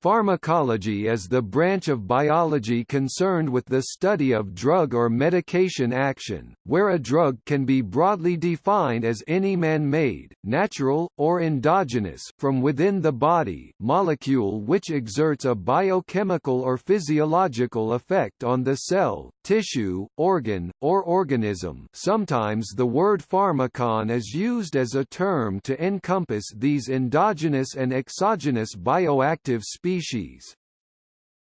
Pharmacology is the branch of biology concerned with the study of drug or medication action, where a drug can be broadly defined as any man-made, natural, or endogenous from within the body molecule which exerts a biochemical or physiological effect on the cell, tissue, organ, or organism. Sometimes the word pharmacon is used as a term to encompass these endogenous and exogenous bioactive species species.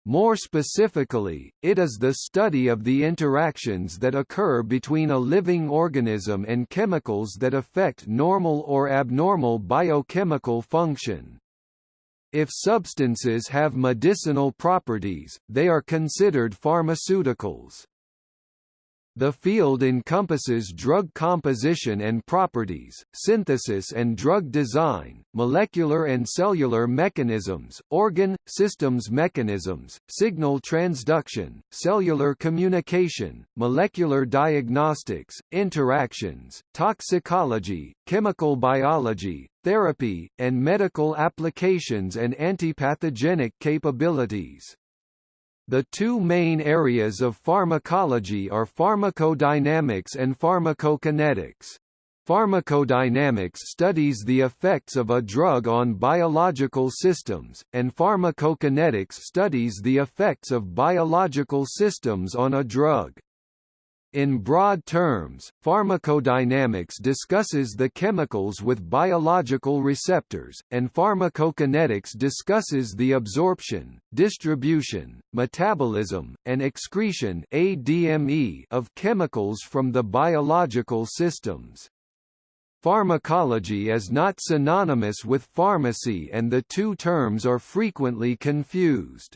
More specifically, it is the study of the interactions that occur between a living organism and chemicals that affect normal or abnormal biochemical function. If substances have medicinal properties, they are considered pharmaceuticals. The field encompasses drug composition and properties, synthesis and drug design, molecular and cellular mechanisms, organ, systems mechanisms, signal transduction, cellular communication, molecular diagnostics, interactions, toxicology, chemical biology, therapy, and medical applications and antipathogenic capabilities. The two main areas of pharmacology are pharmacodynamics and pharmacokinetics. Pharmacodynamics studies the effects of a drug on biological systems, and pharmacokinetics studies the effects of biological systems on a drug. In broad terms, pharmacodynamics discusses the chemicals with biological receptors, and pharmacokinetics discusses the absorption, distribution, metabolism, and excretion ADME of chemicals from the biological systems. Pharmacology is not synonymous with pharmacy and the two terms are frequently confused.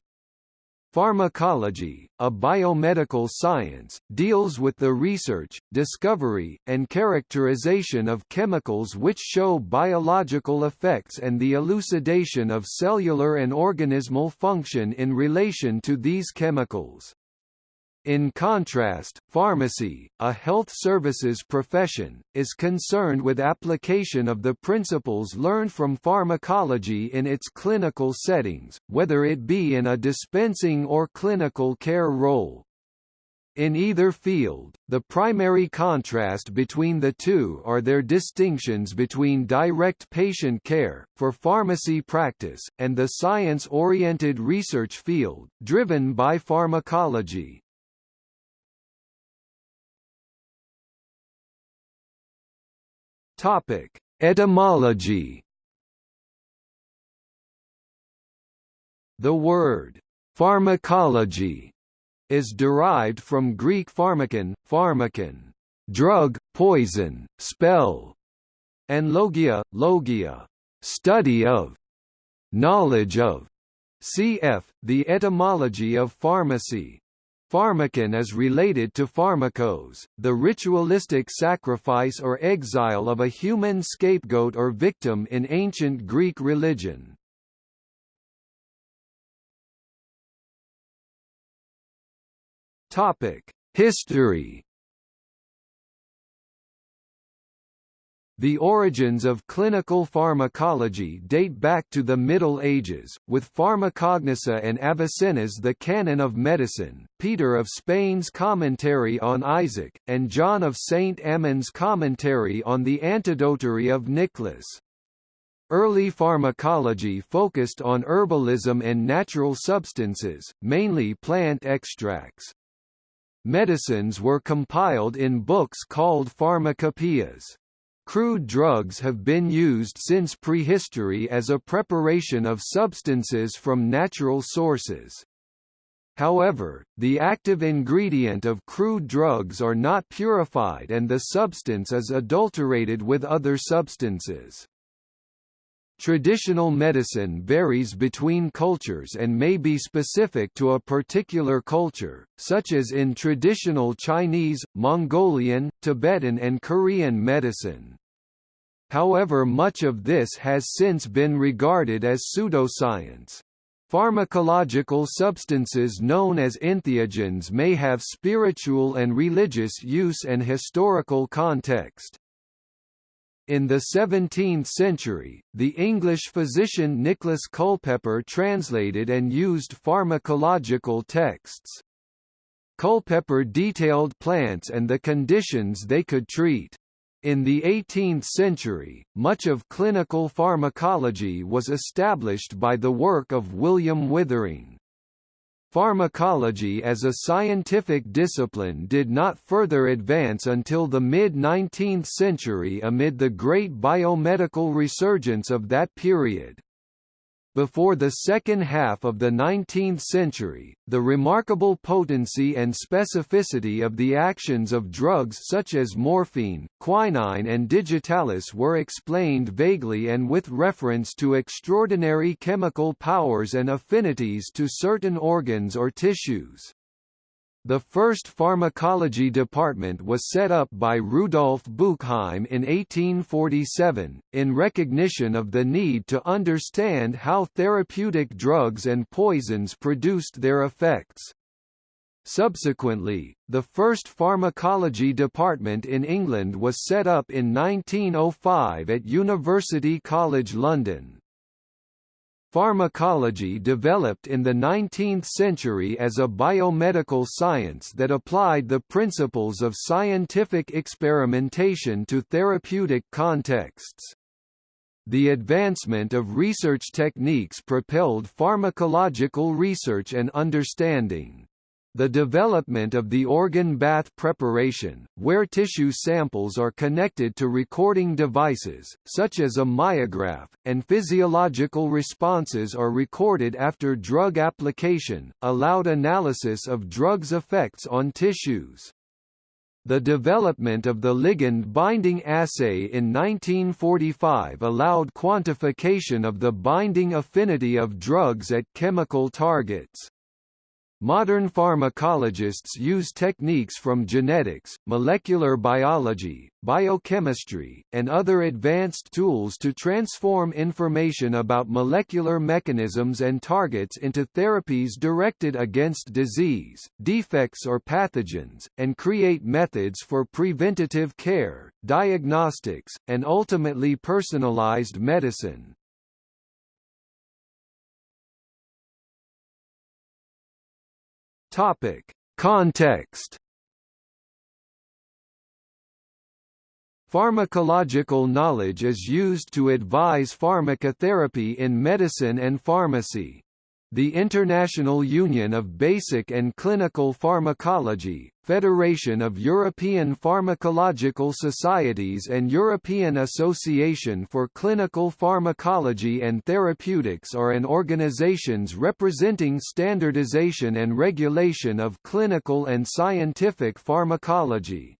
Pharmacology, a biomedical science, deals with the research, discovery, and characterization of chemicals which show biological effects and the elucidation of cellular and organismal function in relation to these chemicals. In contrast, pharmacy, a health services profession, is concerned with application of the principles learned from pharmacology in its clinical settings, whether it be in a dispensing or clinical care role. In either field, the primary contrast between the two are their distinctions between direct patient care, for pharmacy practice, and the science-oriented research field, driven by pharmacology. Topic: Etymology. The word pharmacology is derived from Greek pharmakon, pharmakon, drug, poison, spell, and logia, logia, study of, knowledge of. Cf. The etymology of pharmacy. Pharmakon is related to pharmakos, the ritualistic sacrifice or exile of a human scapegoat or victim in ancient Greek religion. History The origins of clinical pharmacology date back to the Middle Ages, with Pharmacognosia and Avicenna's The Canon of Medicine, Peter of Spain's commentary on Isaac, and John of St. Amand's commentary on the Antidotary of Nicholas. Early pharmacology focused on herbalism and natural substances, mainly plant extracts. Medicines were compiled in books called pharmacopoeias. Crude drugs have been used since prehistory as a preparation of substances from natural sources. However, the active ingredient of crude drugs are not purified and the substance is adulterated with other substances. Traditional medicine varies between cultures and may be specific to a particular culture, such as in traditional Chinese, Mongolian, Tibetan and Korean medicine. However much of this has since been regarded as pseudoscience. Pharmacological substances known as entheogens may have spiritual and religious use and historical context. In the 17th century, the English physician Nicholas Culpeper translated and used pharmacological texts. Culpeper detailed plants and the conditions they could treat. In the 18th century, much of clinical pharmacology was established by the work of William Withering. Pharmacology as a scientific discipline did not further advance until the mid-19th century amid the great biomedical resurgence of that period. Before the second half of the 19th century, the remarkable potency and specificity of the actions of drugs such as morphine, quinine and digitalis were explained vaguely and with reference to extraordinary chemical powers and affinities to certain organs or tissues. The first pharmacology department was set up by Rudolf Buchheim in 1847, in recognition of the need to understand how therapeutic drugs and poisons produced their effects. Subsequently, the first pharmacology department in England was set up in 1905 at University College London. Pharmacology developed in the 19th century as a biomedical science that applied the principles of scientific experimentation to therapeutic contexts. The advancement of research techniques propelled pharmacological research and understanding. The development of the organ bath preparation, where tissue samples are connected to recording devices, such as a myograph, and physiological responses are recorded after drug application, allowed analysis of drugs' effects on tissues. The development of the ligand binding assay in 1945 allowed quantification of the binding affinity of drugs at chemical targets. Modern pharmacologists use techniques from genetics, molecular biology, biochemistry, and other advanced tools to transform information about molecular mechanisms and targets into therapies directed against disease, defects or pathogens, and create methods for preventative care, diagnostics, and ultimately personalized medicine. Topic: Context. Pharmacological knowledge is used to advise pharmacotherapy in medicine and pharmacy. The International Union of Basic and Clinical Pharmacology, Federation of European Pharmacological Societies and European Association for Clinical Pharmacology and Therapeutics are an organizations representing standardization and regulation of clinical and scientific pharmacology.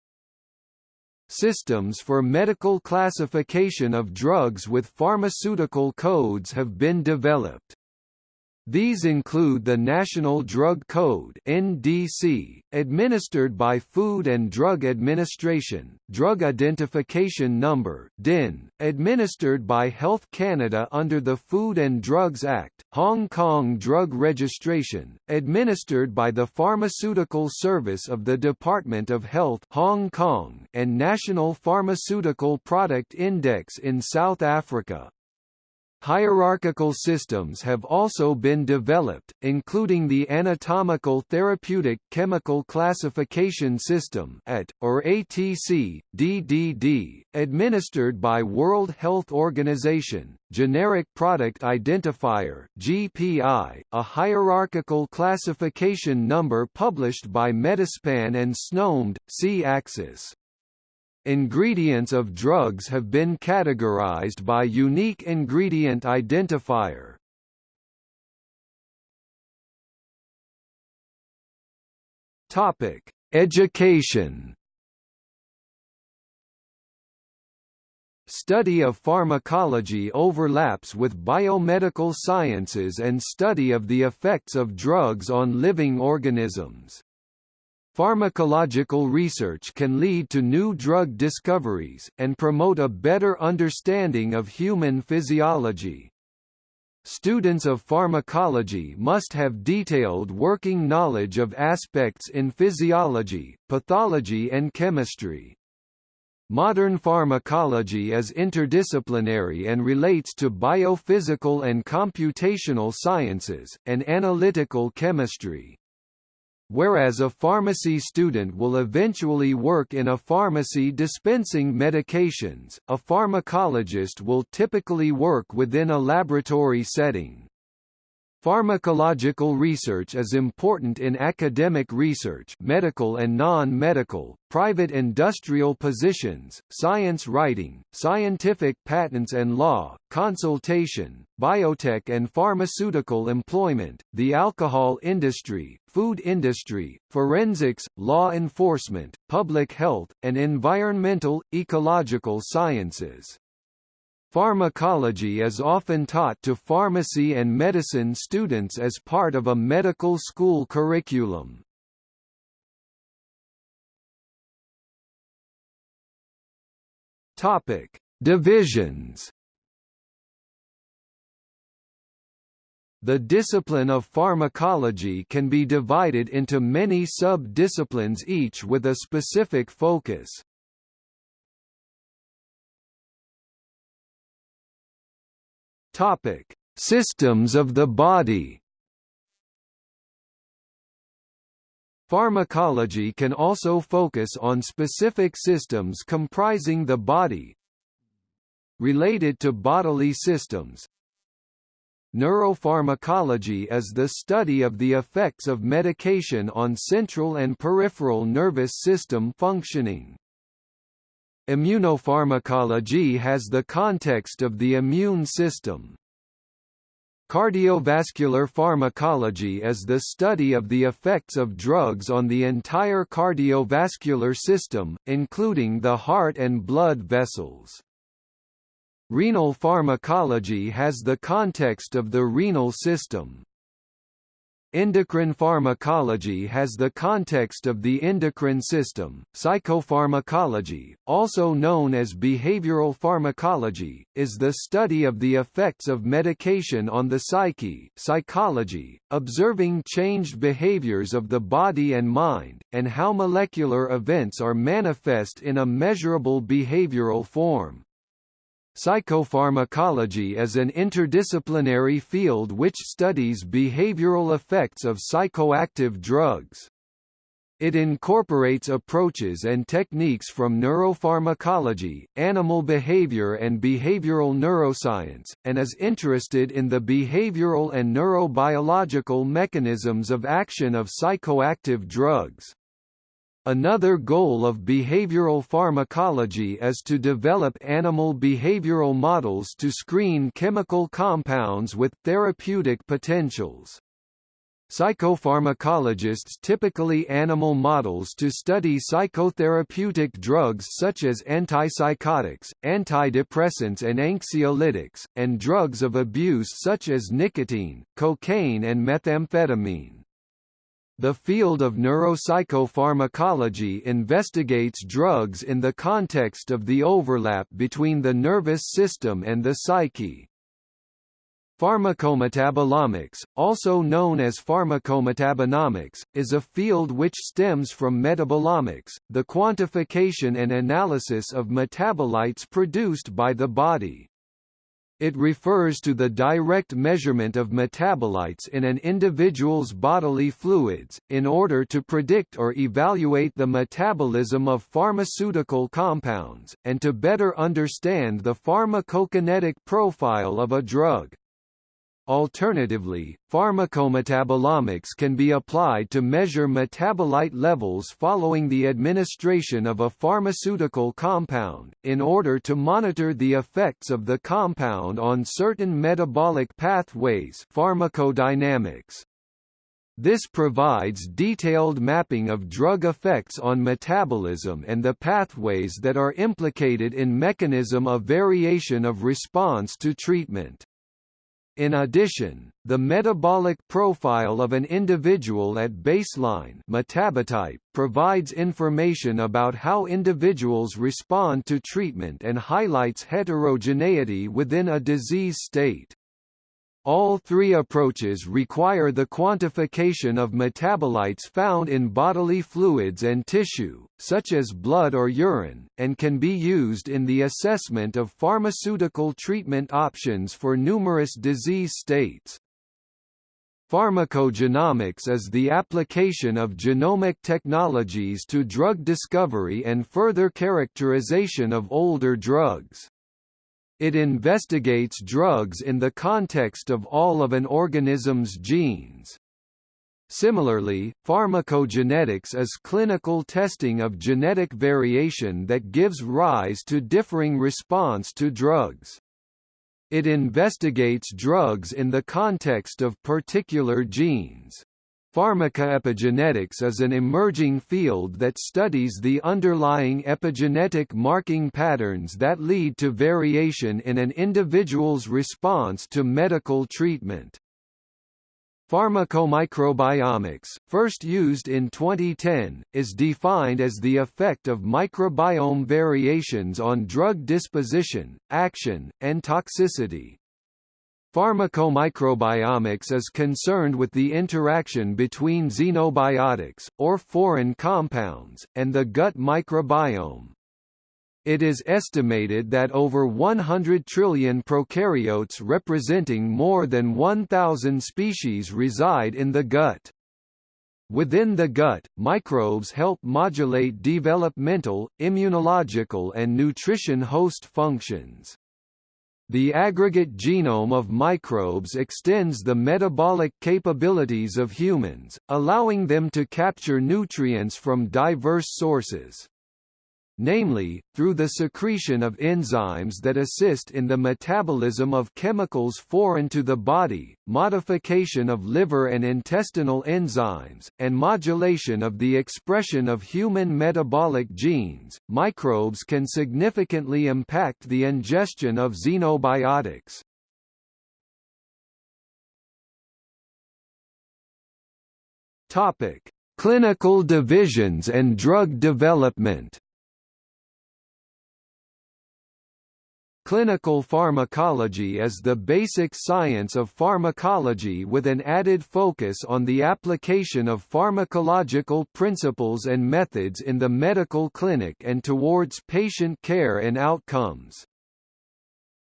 Systems for medical classification of drugs with pharmaceutical codes have been developed. These include the National Drug Code (NDC), administered by Food and Drug Administration, Drug Identification Number (DIN), administered by Health Canada under the Food and Drugs Act, Hong Kong Drug Registration, administered by the Pharmaceutical Service of the Department of Health Hong Kong, and National Pharmaceutical Product Index in South Africa. Hierarchical systems have also been developed, including the Anatomical Therapeutic Chemical Classification System AT, or ATC, DDD, administered by World Health Organization, Generic Product Identifier GPI, a hierarchical classification number published by Medi-Span and SNOMED, C-axis. Ingredients of drugs have been categorized by unique ingredient identifier. Topic: Education. Study of pharmacology overlaps with biomedical sciences and study of the effects of drugs on living organisms. Pharmacological research can lead to new drug discoveries, and promote a better understanding of human physiology. Students of pharmacology must have detailed working knowledge of aspects in physiology, pathology and chemistry. Modern pharmacology is interdisciplinary and relates to biophysical and computational sciences, and analytical chemistry. Whereas a pharmacy student will eventually work in a pharmacy dispensing medications, a pharmacologist will typically work within a laboratory setting. Pharmacological research is important in academic research medical and non-medical, private industrial positions, science writing, scientific patents and law, consultation, biotech and pharmaceutical employment, the alcohol industry, food industry, forensics, law enforcement, public health, and environmental, ecological sciences. Pharmacology is often taught to pharmacy and medicine students as part of a medical school curriculum. Topic: Divisions. The discipline of pharmacology can be divided into many sub-disciplines each with a specific focus. Topic: Systems of the body. Pharmacology can also focus on specific systems comprising the body related to bodily systems. Neuropharmacology is the study of the effects of medication on central and peripheral nervous system functioning. Immunopharmacology has the context of the immune system. Cardiovascular pharmacology is the study of the effects of drugs on the entire cardiovascular system, including the heart and blood vessels. Renal pharmacology has the context of the renal system. Endocrine pharmacology has the context of the endocrine system. Psychopharmacology, also known as behavioral pharmacology, is the study of the effects of medication on the psyche, psychology, observing changed behaviors of the body and mind, and how molecular events are manifest in a measurable behavioral form. Psychopharmacology is an interdisciplinary field which studies behavioral effects of psychoactive drugs. It incorporates approaches and techniques from neuropharmacology, animal behavior and behavioral neuroscience, and is interested in the behavioral and neurobiological mechanisms of action of psychoactive drugs. Another goal of behavioral pharmacology is to develop animal behavioral models to screen chemical compounds with therapeutic potentials. Psychopharmacologists typically animal models to study psychotherapeutic drugs such as antipsychotics, antidepressants and anxiolytics, and drugs of abuse such as nicotine, cocaine and methamphetamine. The field of neuropsychopharmacology investigates drugs in the context of the overlap between the nervous system and the psyche. Pharmacometabolomics, also known as pharmacometabonomics, is a field which stems from metabolomics, the quantification and analysis of metabolites produced by the body. It refers to the direct measurement of metabolites in an individual's bodily fluids, in order to predict or evaluate the metabolism of pharmaceutical compounds, and to better understand the pharmacokinetic profile of a drug. Alternatively, pharmacometabolomics can be applied to measure metabolite levels following the administration of a pharmaceutical compound, in order to monitor the effects of the compound on certain metabolic pathways pharmacodynamics. This provides detailed mapping of drug effects on metabolism and the pathways that are implicated in mechanism of variation of response to treatment. In addition, the metabolic profile of an individual at baseline metabotype provides information about how individuals respond to treatment and highlights heterogeneity within a disease state. All three approaches require the quantification of metabolites found in bodily fluids and tissue, such as blood or urine, and can be used in the assessment of pharmaceutical treatment options for numerous disease states. Pharmacogenomics is the application of genomic technologies to drug discovery and further characterization of older drugs. It investigates drugs in the context of all of an organism's genes. Similarly, pharmacogenetics is clinical testing of genetic variation that gives rise to differing response to drugs. It investigates drugs in the context of particular genes. Pharmacoepigenetics is an emerging field that studies the underlying epigenetic marking patterns that lead to variation in an individual's response to medical treatment. Pharmacomicrobiomics, first used in 2010, is defined as the effect of microbiome variations on drug disposition, action, and toxicity. Pharmacomicrobiomics is concerned with the interaction between xenobiotics, or foreign compounds, and the gut microbiome. It is estimated that over 100 trillion prokaryotes representing more than 1,000 species reside in the gut. Within the gut, microbes help modulate developmental, immunological and nutrition host functions. The aggregate genome of microbes extends the metabolic capabilities of humans, allowing them to capture nutrients from diverse sources namely, through the secretion of enzymes that assist in the metabolism of chemicals foreign to the body, modification of liver and intestinal enzymes, and modulation of the expression of human metabolic genes. Microbes can significantly impact the ingestion of xenobiotics. Topic: Clinical divisions and drug development. Clinical pharmacology is the basic science of pharmacology with an added focus on the application of pharmacological principles and methods in the medical clinic and towards patient care and outcomes.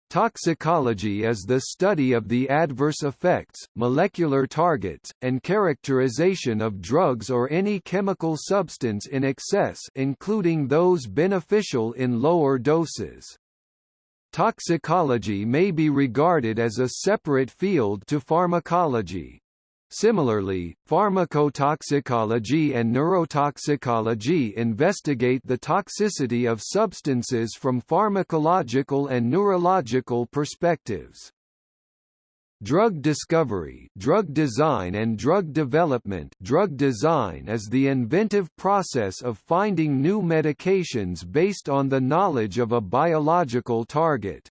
Toxicology is the study of the adverse effects, molecular targets, and characterization of drugs or any chemical substance in excess including those beneficial in lower doses. Toxicology may be regarded as a separate field to pharmacology. Similarly, pharmacotoxicology and neurotoxicology investigate the toxicity of substances from pharmacological and neurological perspectives. Drug discovery drug design and drug development drug design is the inventive process of finding new medications based on the knowledge of a biological target.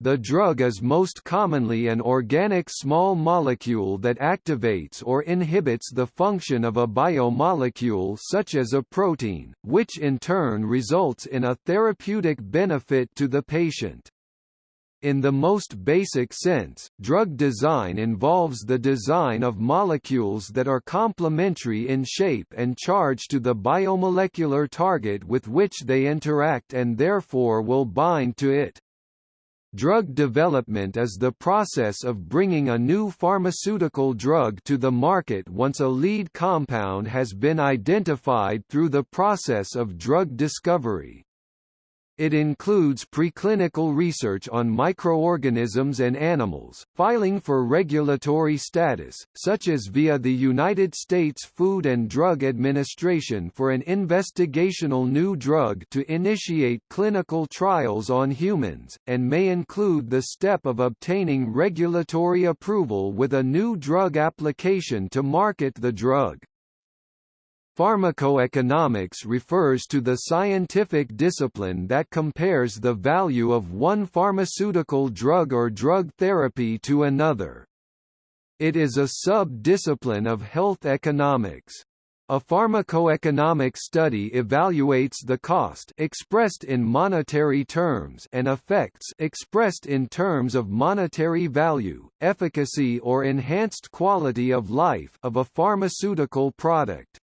The drug is most commonly an organic small molecule that activates or inhibits the function of a biomolecule such as a protein, which in turn results in a therapeutic benefit to the patient. In the most basic sense, drug design involves the design of molecules that are complementary in shape and charge to the biomolecular target with which they interact and therefore will bind to it. Drug development is the process of bringing a new pharmaceutical drug to the market once a lead compound has been identified through the process of drug discovery. It includes preclinical research on microorganisms and animals, filing for regulatory status, such as via the United States Food and Drug Administration for an investigational new drug to initiate clinical trials on humans, and may include the step of obtaining regulatory approval with a new drug application to market the drug. Pharmacoeconomics refers to the scientific discipline that compares the value of one pharmaceutical drug or drug therapy to another. It is a sub-discipline of health economics. A pharmacoeconomic study evaluates the cost expressed in monetary terms and effects expressed in terms of monetary value, efficacy or enhanced quality of life of a pharmaceutical product.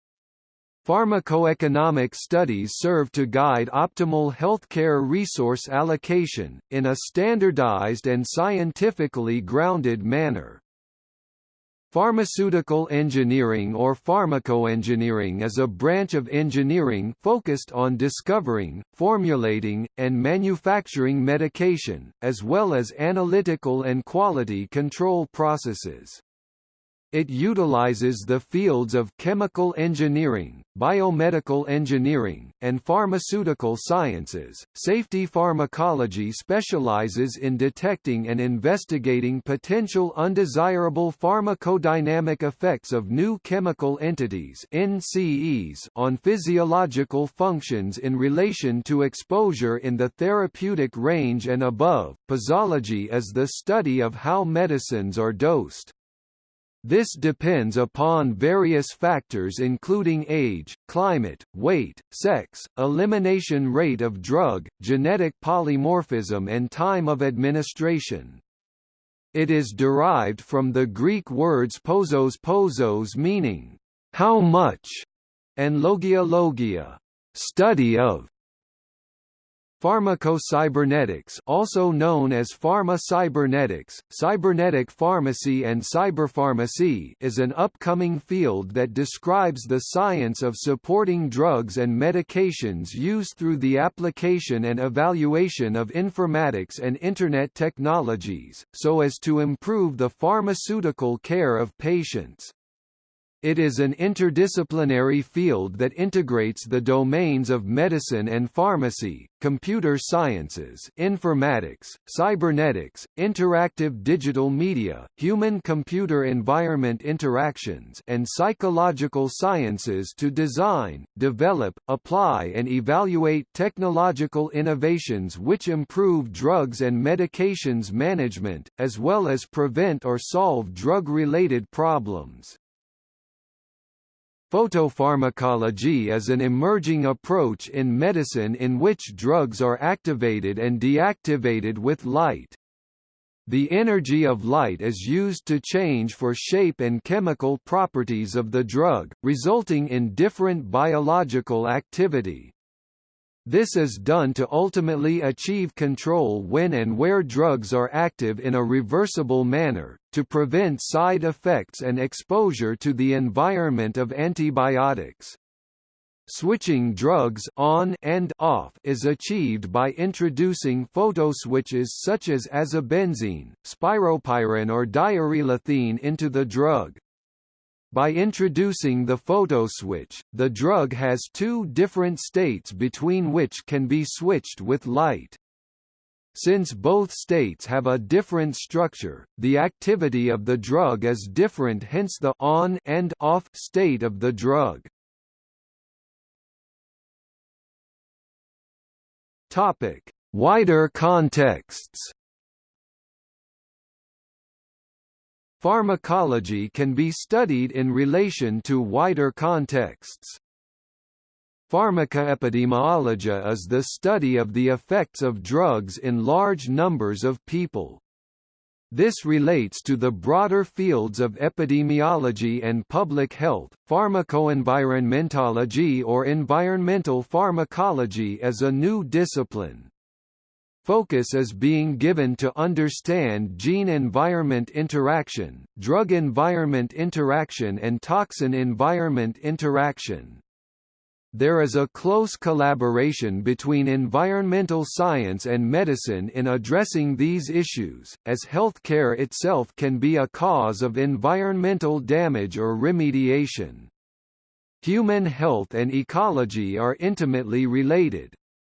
Pharmacoeconomic studies serve to guide optimal healthcare resource allocation, in a standardized and scientifically grounded manner. Pharmaceutical engineering or pharmacoengineering is a branch of engineering focused on discovering, formulating, and manufacturing medication, as well as analytical and quality control processes. It utilizes the fields of chemical engineering, biomedical engineering, and pharmaceutical sciences. Safety pharmacology specializes in detecting and investigating potential undesirable pharmacodynamic effects of new chemical entities (NCEs) on physiological functions in relation to exposure in the therapeutic range and above. Posology is the study of how medicines are dosed. This depends upon various factors including age, climate, weight, sex, elimination rate of drug, genetic polymorphism and time of administration. It is derived from the Greek words posos posos meaning, how much, and logia logia, study of. Pharmacocybernetics also known as pharma-cybernetics, cybernetic pharmacy and cyberpharmacy is an upcoming field that describes the science of supporting drugs and medications used through the application and evaluation of informatics and Internet technologies, so as to improve the pharmaceutical care of patients. It is an interdisciplinary field that integrates the domains of medicine and pharmacy, computer sciences informatics, cybernetics, interactive digital media, human-computer environment interactions and psychological sciences to design, develop, apply and evaluate technological innovations which improve drugs and medications management, as well as prevent or solve drug-related problems. Photopharmacology is an emerging approach in medicine in which drugs are activated and deactivated with light. The energy of light is used to change for shape and chemical properties of the drug, resulting in different biological activity. This is done to ultimately achieve control when and where drugs are active in a reversible manner, to prevent side effects and exposure to the environment of antibiotics. Switching drugs on and off is achieved by introducing photoswitches such as azobenzene, spiropyran or diarylethene into the drug. By introducing the photoswitch, the drug has two different states between which can be switched with light. Since both states have a different structure, the activity of the drug is different hence the on and off state of the drug. Topic: Wider contexts Pharmacology can be studied in relation to wider contexts. Pharmacoepidemiology is the study of the effects of drugs in large numbers of people. This relates to the broader fields of epidemiology and public health. Pharmacoenvironmentology or environmental pharmacology is a new discipline. Focus is being given to understand gene-environment interaction, drug-environment interaction and toxin-environment interaction. There is a close collaboration between environmental science and medicine in addressing these issues, as healthcare itself can be a cause of environmental damage or remediation. Human health and ecology are intimately related,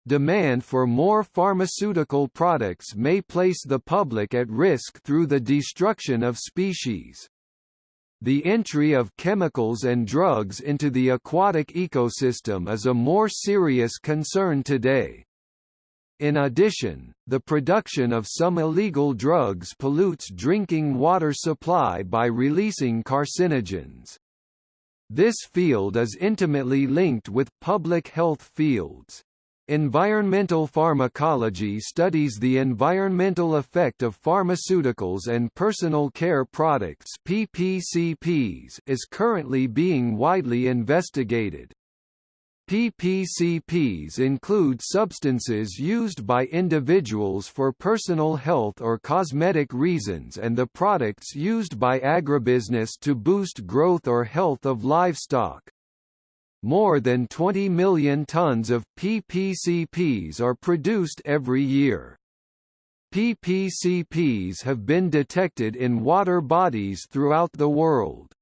Demand for more pharmaceutical products may place the public at risk through the destruction of species. The entry of chemicals and drugs into the aquatic ecosystem is a more serious concern today. In addition, the production of some illegal drugs pollutes drinking water supply by releasing carcinogens. This field is intimately linked with public health fields. Environmental pharmacology studies the environmental effect of pharmaceuticals and personal care products PPCPs is currently being widely investigated. PPCPs include substances used by individuals for personal health or cosmetic reasons and the products used by agribusiness to boost growth or health of livestock. More than 20 million tons of PPCPs are produced every year. PPCPs have been detected in water bodies throughout the world.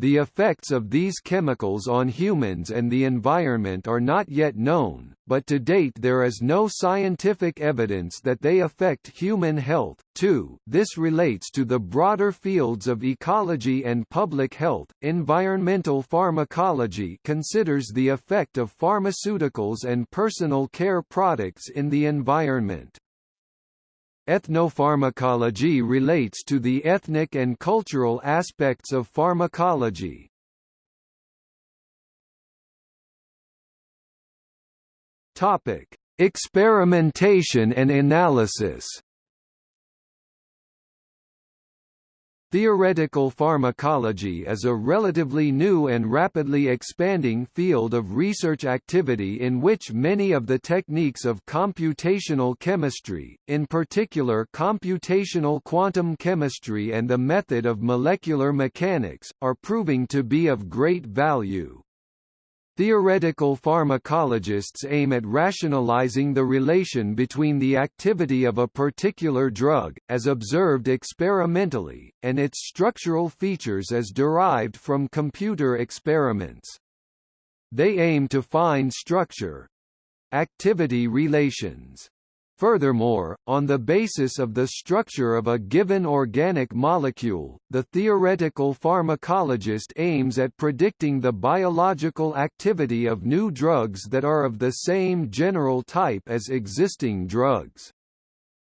The effects of these chemicals on humans and the environment are not yet known, but to date there is no scientific evidence that they affect human health. 2. This relates to the broader fields of ecology and public health. Environmental pharmacology considers the effect of pharmaceuticals and personal care products in the environment. Ethnopharmacology relates to the ethnic and cultural aspects of pharmacology. Topic: Experimentation and analysis. Theoretical pharmacology is a relatively new and rapidly expanding field of research activity in which many of the techniques of computational chemistry, in particular computational quantum chemistry and the method of molecular mechanics, are proving to be of great value. Theoretical pharmacologists aim at rationalizing the relation between the activity of a particular drug, as observed experimentally, and its structural features as derived from computer experiments. They aim to find structure—activity relations Furthermore, on the basis of the structure of a given organic molecule, the theoretical pharmacologist aims at predicting the biological activity of new drugs that are of the same general type as existing drugs.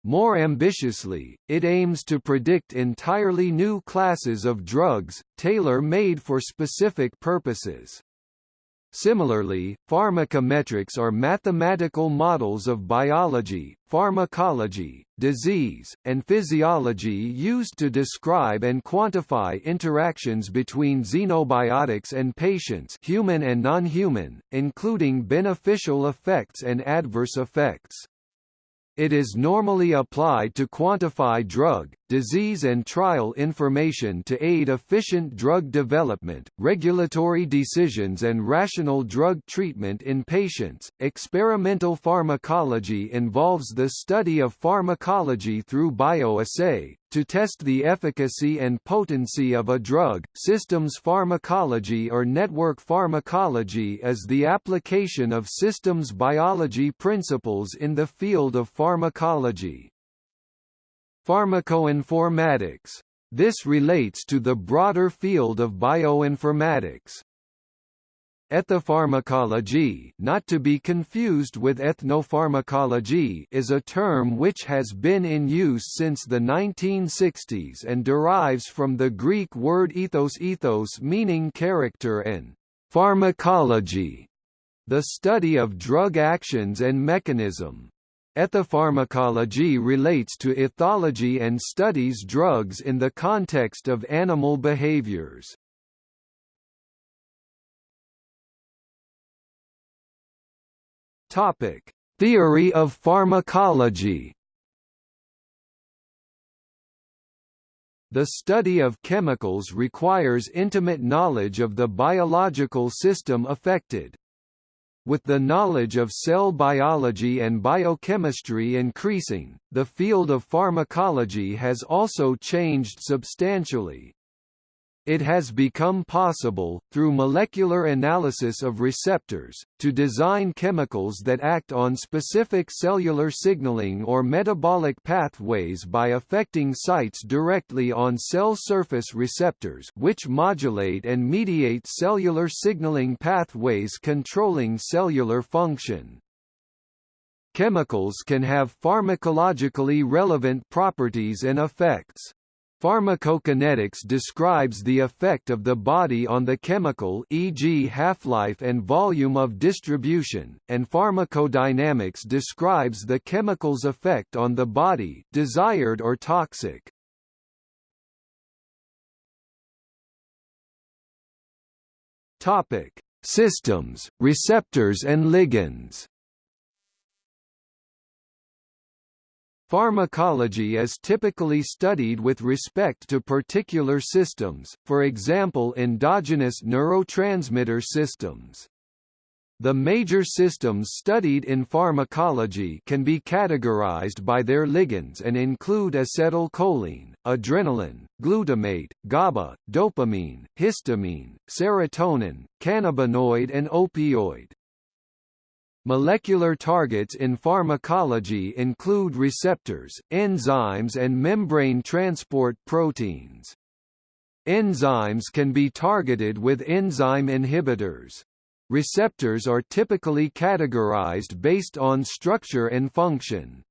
More ambitiously, it aims to predict entirely new classes of drugs, tailor-made for specific purposes. Similarly, pharmacometrics are mathematical models of biology, pharmacology, disease, and physiology used to describe and quantify interactions between xenobiotics and patients human and non-human, including beneficial effects and adverse effects. It is normally applied to quantify drug, disease and trial information to aid efficient drug development, regulatory decisions and rational drug treatment in patients. Experimental pharmacology involves the study of pharmacology through bioassay, to test the efficacy and potency of a drug, systems pharmacology or network pharmacology is the application of systems biology principles in the field of pharmacology. Pharmacoinformatics. This relates to the broader field of bioinformatics. Ethopharmacology not to be confused with ethnopharmacology is a term which has been in use since the 1960s and derives from the Greek word ethos ethos meaning character and pharmacology, the study of drug actions and mechanism. Ethopharmacology relates to ethology and studies drugs in the context of animal behaviors. Topic: Theory of pharmacology. The study of chemicals requires intimate knowledge of the biological system affected. With the knowledge of cell biology and biochemistry increasing, the field of pharmacology has also changed substantially. It has become possible, through molecular analysis of receptors, to design chemicals that act on specific cellular signaling or metabolic pathways by affecting sites directly on cell surface receptors which modulate and mediate cellular signaling pathways controlling cellular function. Chemicals can have pharmacologically relevant properties and effects. Pharmacokinetics describes the effect of the body on the chemical e.g. half-life and volume of distribution, and pharmacodynamics describes the chemical's effect on the body desired or toxic. Topic: Systems, receptors and ligands. Pharmacology is typically studied with respect to particular systems, for example endogenous neurotransmitter systems. The major systems studied in pharmacology can be categorized by their ligands and include acetylcholine, adrenaline, glutamate, GABA, dopamine, histamine, serotonin, cannabinoid and opioid. Molecular targets in pharmacology include receptors, enzymes and membrane transport proteins. Enzymes can be targeted with enzyme inhibitors. Receptors are typically categorized based on structure and function.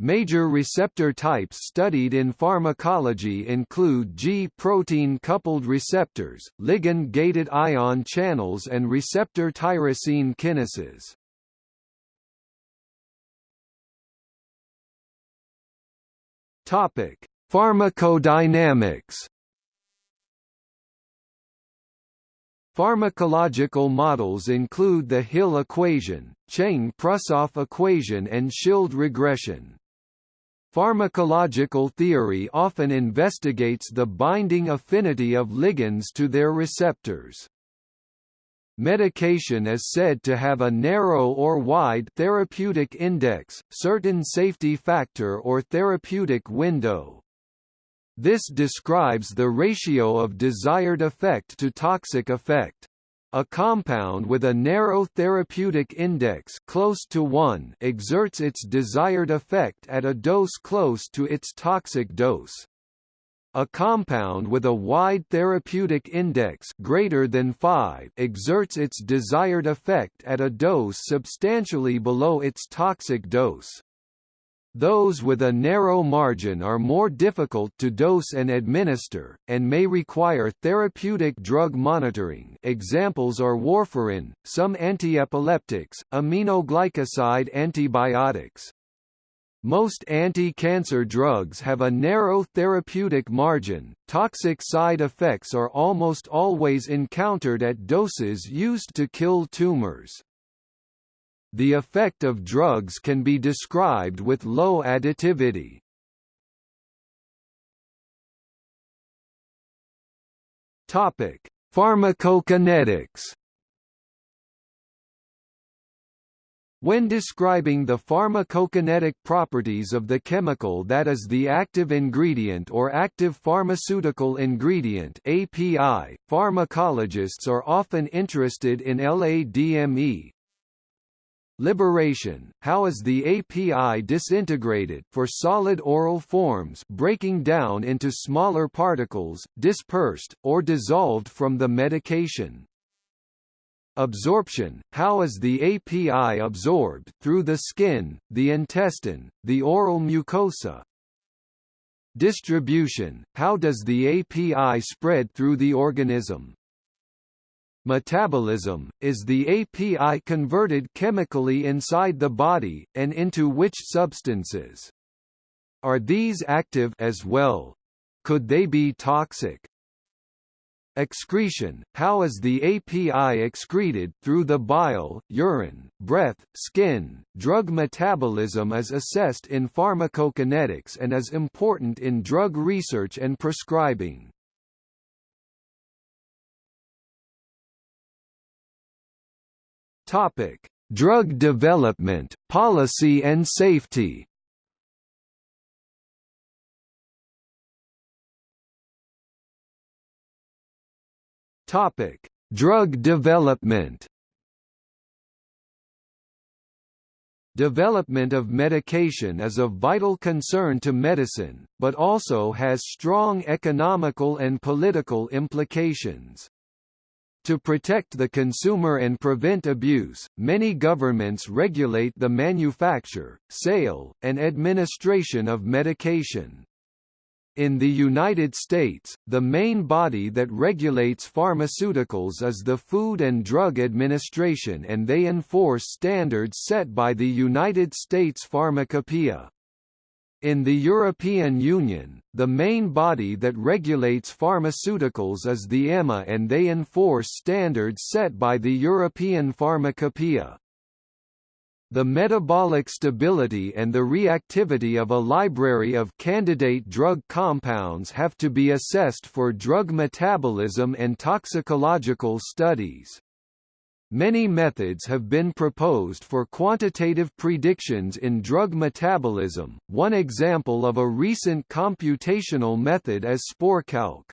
Major receptor types studied in pharmacology include G-protein coupled receptors, ligand-gated ion channels and receptor tyrosine kinases. Topic: Pharmacodynamics. Pharmacological models include the Hill equation, Cheng-Prusoff equation and Schild regression. Pharmacological theory often investigates the binding affinity of ligands to their receptors. Medication is said to have a narrow or wide therapeutic index, certain safety factor or therapeutic window. This describes the ratio of desired effect to toxic effect. A compound with a narrow therapeutic index close to 1 exerts its desired effect at a dose close to its toxic dose. A compound with a wide therapeutic index greater than 5 exerts its desired effect at a dose substantially below its toxic dose. Those with a narrow margin are more difficult to dose and administer, and may require therapeutic drug monitoring examples are warfarin, some antiepileptics, aminoglycoside antibiotics, most anti-cancer drugs have a narrow therapeutic margin. Toxic side effects are almost always encountered at doses used to kill tumors. The effect of drugs can be described with Loewe additivity. Topic: Pharmacokinetics When describing the pharmacokinetic properties of the chemical that is the active ingredient or active pharmaceutical ingredient API, pharmacologists are often interested in LADME. Liberation, how is the API disintegrated for solid oral forms breaking down into smaller particles, dispersed, or dissolved from the medication. Absorption, how is the API absorbed through the skin, the intestine, the oral mucosa? Distribution, how does the API spread through the organism? Metabolism, is the API converted chemically inside the body, and into which substances? Are these active as well? Could they be toxic? Excretion, how is the API excreted through the bile, urine, breath, skin? Drug metabolism is assessed in pharmacokinetics and is important in drug research and prescribing. Topic: Drug development, policy and safety. Topic: Drug development. Development of medication is of vital concern to medicine, but also has strong economical and political implications. To protect the consumer and prevent abuse, many governments regulate the manufacture, sale, and administration of medication. In the United States, the main body that regulates pharmaceuticals is the Food and Drug Administration and they enforce standards set by the United States Pharmacopoeia. In the European Union, the main body that regulates pharmaceuticals is the EMA and they enforce standards set by the European Pharmacopoeia. The metabolic stability and the reactivity of a library of candidate drug compounds have to be assessed for drug metabolism and toxicological studies. Many methods have been proposed for quantitative predictions in drug metabolism, one example of a recent computational method is SPORCalc.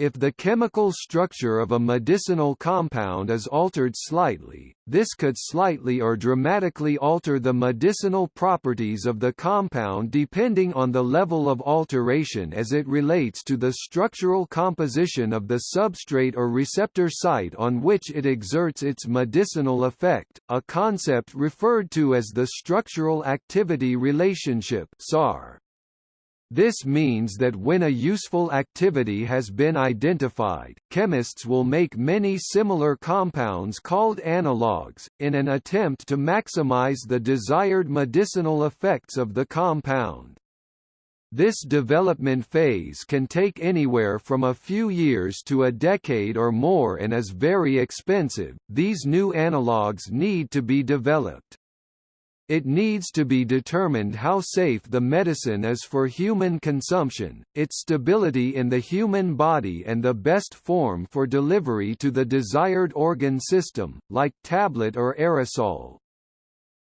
If the chemical structure of a medicinal compound is altered slightly, this could slightly or dramatically alter the medicinal properties of the compound depending on the level of alteration as it relates to the structural composition of the substrate or receptor site on which it exerts its medicinal effect, a concept referred to as the structural activity relationship SAR. This means that when a useful activity has been identified, chemists will make many similar compounds called analogues, in an attempt to maximize the desired medicinal effects of the compound. This development phase can take anywhere from a few years to a decade or more and is very expensive. These new analogues need to be developed. It needs to be determined how safe the medicine is for human consumption, its stability in the human body and the best form for delivery to the desired organ system, like tablet or aerosol.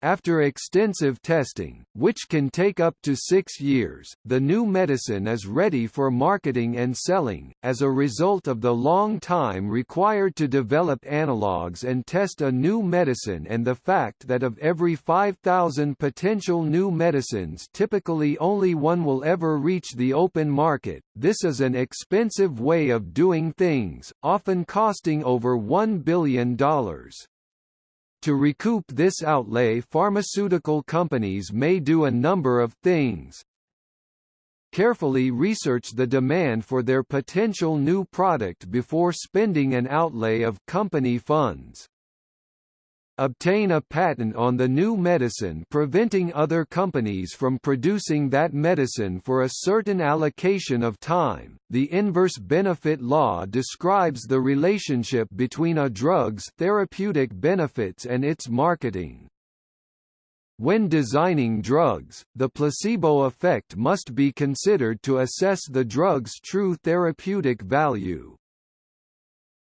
After extensive testing, which can take up to six years, the new medicine is ready for marketing and selling, as a result of the long time required to develop analogues and test a new medicine and the fact that of every 5,000 potential new medicines typically only one will ever reach the open market, this is an expensive way of doing things, often costing over $1 billion. To recoup this outlay pharmaceutical companies may do a number of things. Carefully research the demand for their potential new product before spending an outlay of company funds obtain a patent on the new medicine preventing other companies from producing that medicine for a certain allocation of time. The inverse benefit law describes the relationship between a drug's therapeutic benefits and its marketing. When designing drugs, the placebo effect must be considered to assess the drug's true therapeutic value.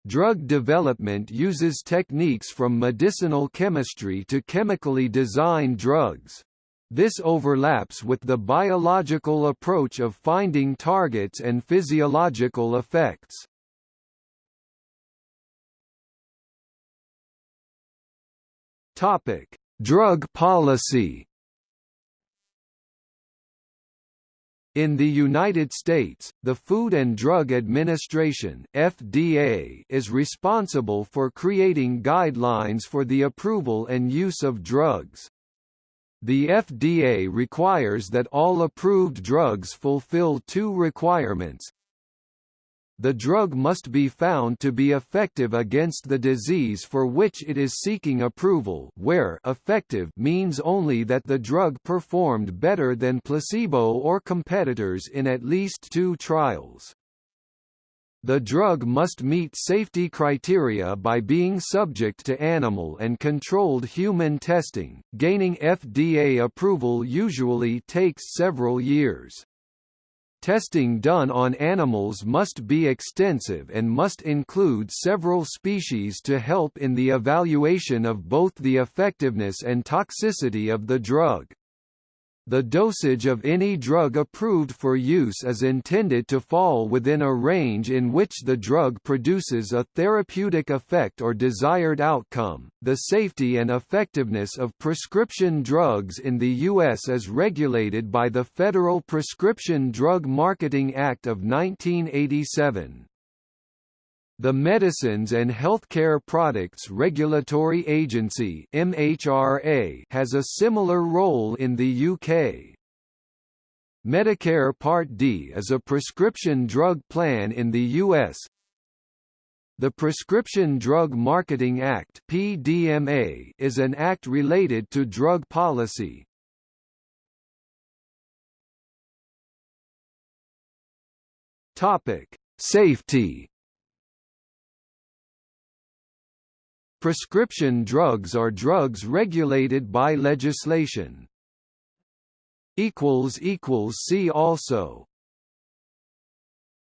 Drug development uses techniques from medicinal chemistry to chemically design drugs. This overlaps with the biological approach of finding targets and physiological effects. Topic: Drug policy In the United States, the Food and Drug Administration (FDA) is responsible for creating guidelines for the approval and use of drugs. The FDA requires that all approved drugs fulfill two requirements, the drug must be found to be effective against the disease for which it is seeking approval where effective means only that the drug performed better than placebo or competitors in at least two trials. The drug must meet safety criteria by being subject to animal and controlled human testing. Gaining FDA approval usually takes several years. Testing done on animals must be extensive and must include several species to help in the evaluation of both the effectiveness and toxicity of the drug. The dosage of any drug approved for use is intended to fall within a range in which the drug produces a therapeutic effect or desired outcome. The safety and effectiveness of prescription drugs in the U.S. is regulated by the Federal Prescription Drug Marketing Act of 1987. The Medicines and Healthcare Products Regulatory Agency (MHRA) has a similar role in the UK. Medicare Part D is a prescription drug plan in the U.S. The Prescription Drug Marketing Act (PDMA) is an act related to drug policy. Topic: Safety. Prescription drugs are drugs regulated by legislation. See also